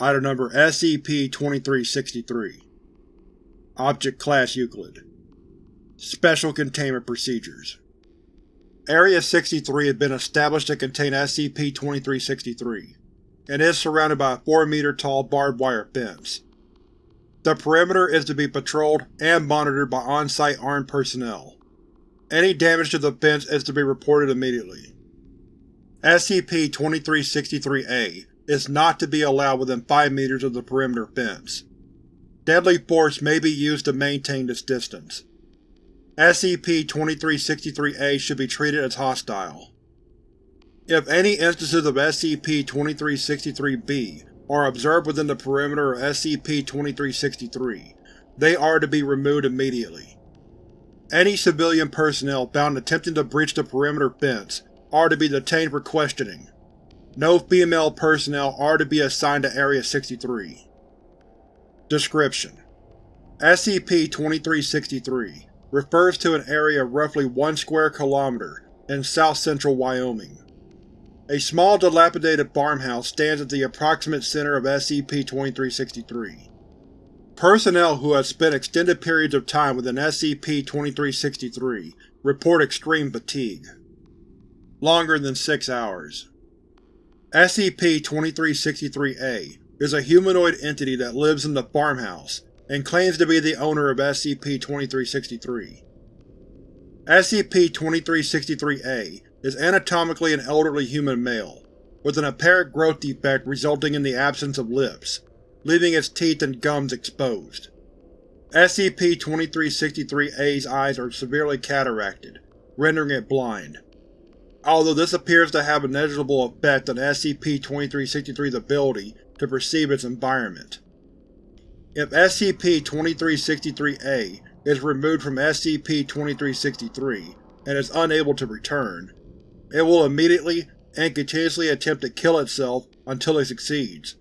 Item Number SCP-2363 Object Class Euclid Special Containment Procedures Area 63 has been established to contain SCP-2363, and is surrounded by a 4-meter-tall barbed wire fence. The perimeter is to be patrolled and monitored by on-site armed personnel. Any damage to the fence is to be reported immediately. SCP-2363-A is not to be allowed within 5 meters of the perimeter fence. Deadly force may be used to maintain this distance. SCP-2363-A should be treated as hostile. If any instances of SCP-2363-B are observed within the perimeter of SCP-2363, they are to be removed immediately. Any civilian personnel found attempting to breach the perimeter fence are to be detained for questioning. No female personnel are to be assigned to Area 63. Description: SCP-2363 refers to an area of roughly 1 square kilometer in south-central Wyoming. A small dilapidated farmhouse stands at the approximate center of SCP-2363. Personnel who have spent extended periods of time within SCP-2363 report extreme fatigue. Longer than six hours. SCP-2363-A is a humanoid entity that lives in the farmhouse and claims to be the owner of SCP-2363. SCP-2363-A is anatomically an elderly human male, with an apparent growth defect resulting in the absence of lips, leaving its teeth and gums exposed. SCP-2363-A's eyes are severely cataracted, rendering it blind. Although this appears to have a negligible effect on SCP-2363's ability to perceive its environment. If SCP-2363-A is removed from SCP-2363 and is unable to return, it will immediately and continuously attempt to kill itself until it succeeds,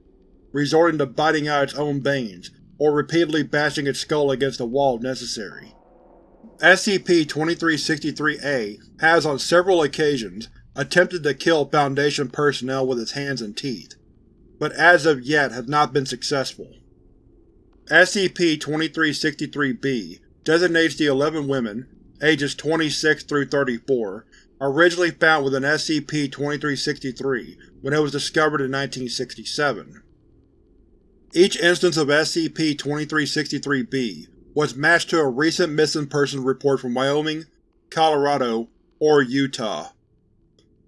resorting to biting out its own veins or repeatedly bashing its skull against a wall if necessary. SCP-2363-A has on several occasions attempted to kill Foundation personnel with its hands and teeth, but as of yet has not been successful. SCP-2363-B designates the 11 women, ages 26 through 34, originally found within SCP-2363 when it was discovered in 1967. Each instance of SCP-2363-B was matched to a recent missing persons report from Wyoming, Colorado, or Utah.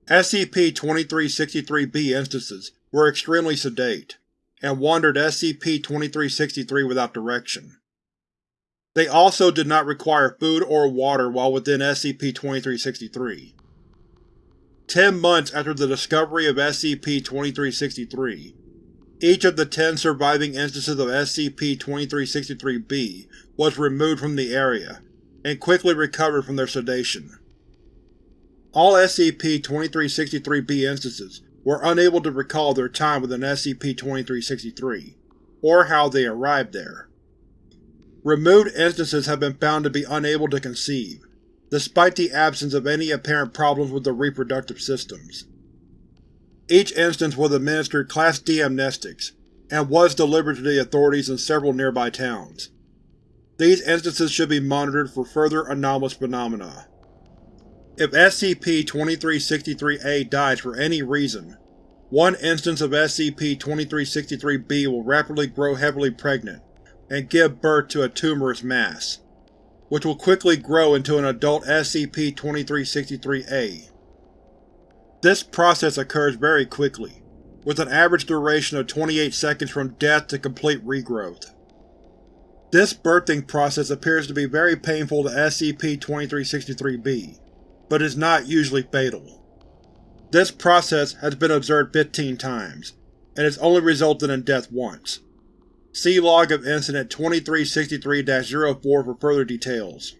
SCP-2363-B instances were extremely sedate, and wandered SCP-2363 without direction. They also did not require food or water while within SCP-2363. Ten months after the discovery of SCP-2363, each of the ten surviving instances of SCP-2363-B was removed from the area, and quickly recovered from their sedation. All SCP-2363-B instances were unable to recall their time within SCP-2363, or how they arrived there. Removed instances have been found to be unable to conceive, despite the absence of any apparent problems with their reproductive systems. Each instance was administered Class D amnestics, and was delivered to the authorities in several nearby towns. These instances should be monitored for further anomalous phenomena. If SCP-2363-A dies for any reason, one instance of SCP-2363-B will rapidly grow heavily pregnant and give birth to a tumorous mass, which will quickly grow into an adult SCP-2363-A. This process occurs very quickly, with an average duration of 28 seconds from death to complete regrowth. This birthing process appears to be very painful to SCP-2363-B, but is not usually fatal. This process has been observed 15 times, and has only resulted in death once. See Log of Incident 2363-04 for further details.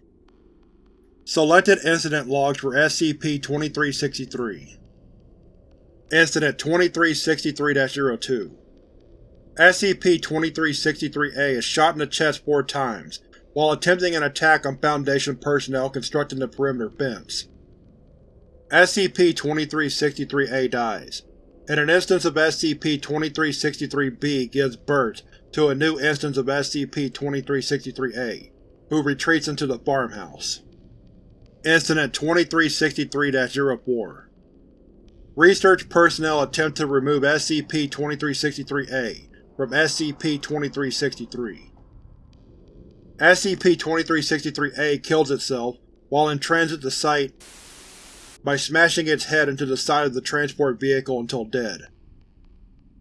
Selected Incident Logs for SCP-2363 Incident 2363-02 SCP-2363-A is shot in the chest four times while attempting an attack on Foundation personnel constructing the perimeter fence. SCP-2363-A dies, and an instance of SCP-2363-B gives birth to a new instance of SCP-2363-A, who retreats into the farmhouse. Incident 2363-04 Research personnel attempt to remove SCP-2363-A from SCP-2363. SCP-2363-A kills itself while in transit to Site by smashing its head into the side of the transport vehicle until dead.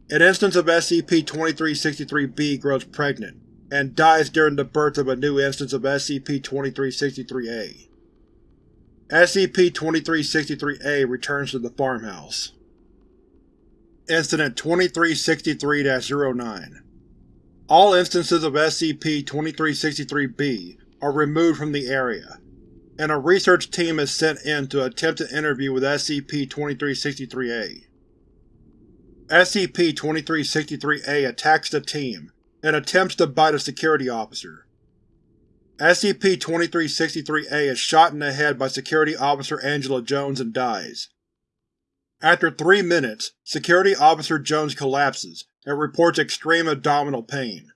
An instance of SCP-2363-B grows pregnant, and dies during the birth of a new instance of SCP-2363-A. SCP-2363-A returns to the farmhouse. Incident 2363-09 All instances of SCP-2363-B are removed from the area, and a research team is sent in to attempt an interview with SCP-2363-A. SCP-2363-A attacks the team and attempts to bite a security officer. SCP-2363-A is shot in the head by Security Officer Angela Jones and dies. After three minutes, Security Officer Jones collapses and reports extreme abdominal pain.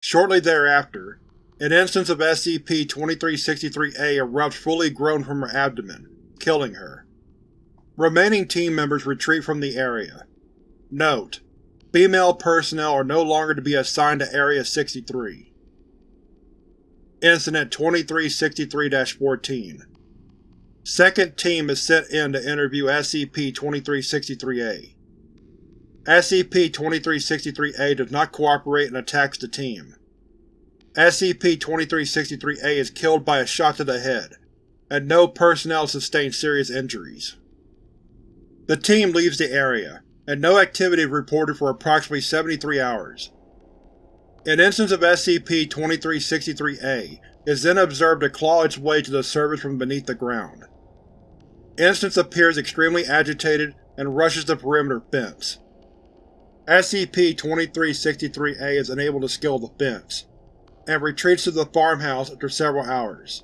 Shortly thereafter, an instance of SCP-2363-A erupts fully grown from her abdomen, killing her. Remaining team members retreat from the area. Note: Female personnel are no longer to be assigned to Area 63. Incident 2363-14 Second Team is sent in to interview SCP-2363-A. SCP-2363-A does not cooperate and attacks the team. SCP-2363-A is killed by a shot to the head, and no personnel sustain serious injuries. The team leaves the area, and no activity is reported for approximately 73 hours. An instance of SCP-2363-A is then observed to claw its way to the surface from beneath the ground. Instance appears extremely agitated and rushes the perimeter fence. SCP-2363-A is unable to scale the fence, and retreats to the farmhouse after several hours.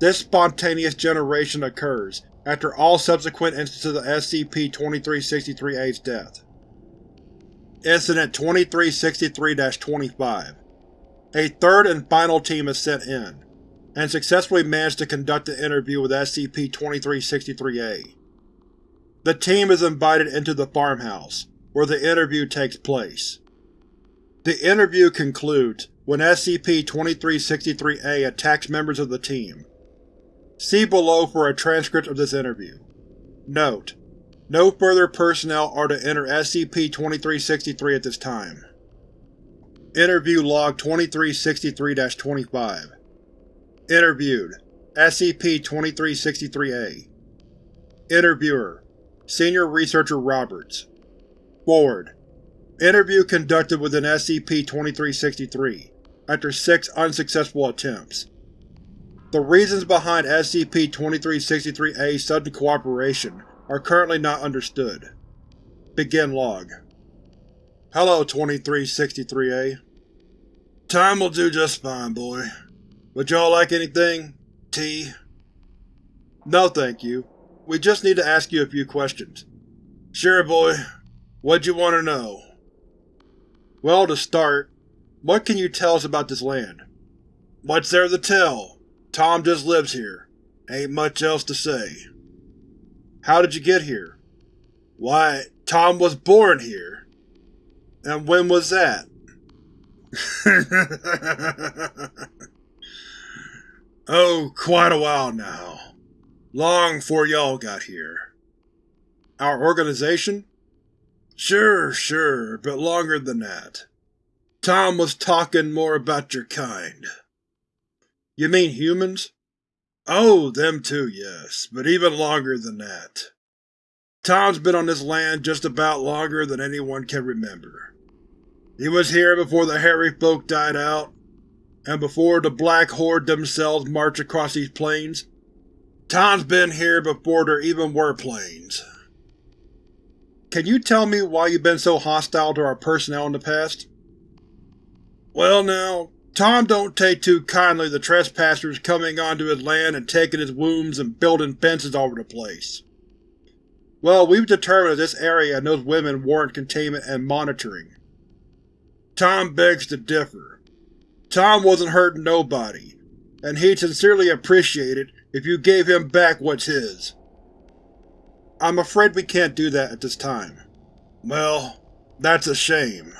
This spontaneous generation occurs after all subsequent instances of SCP-2363-A's death. Incident 2363-25 A third and final team is sent in, and successfully managed to conduct an interview with SCP-2363-A. The team is invited into the farmhouse, where the interview takes place. The interview concludes when SCP-2363-A attacks members of the team. See below for a transcript of this interview. Note: No further personnel are to enter SCP-2363 at this time. Interview Log 2363-25 Interviewed SCP-2363-A Interviewer Senior Researcher Roberts Forward Interview conducted within SCP-2363, after six unsuccessful attempts. The reasons behind SCP-2363-A's sudden cooperation are currently not understood. Begin log. Hello, 2363-A. Tom will do just fine, boy. Would y'all like anything? Tea? No thank you. We just need to ask you a few questions. Sure, boy. What'd you want to know? Well, to start, what can you tell us about this land? What's there to tell? Tom just lives here. Ain't much else to say. How did you get here? Why, Tom was born here. And when was that? oh, quite a while now. Long before y'all got here. Our organization? Sure, sure, but longer than that. Tom was talking more about your kind. You mean humans? Oh, them too, yes, but even longer than that. Tom's been on this land just about longer than anyone can remember. He was here before the hairy folk died out, and before the Black Horde themselves marched across these plains. Tom's been here before there even were plains. Can you tell me why you've been so hostile to our personnel in the past? Well now, Tom don't take too kindly the trespassers coming onto his land and taking his wombs and building fences over the place. Well, we've determined that this area and those women warrant containment and monitoring. Tom begs to differ. Tom wasn't hurting nobody, and he'd sincerely appreciate it if you gave him back what's his. I'm afraid we can't do that at this time. Well, that's a shame.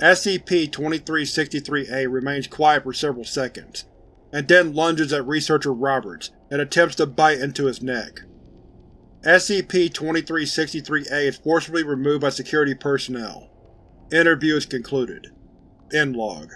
SCP-2363-A remains quiet for several seconds, and then lunges at Researcher Roberts and attempts to bite into his neck. SCP-2363-A is forcibly removed by security personnel. Interview is concluded. End log.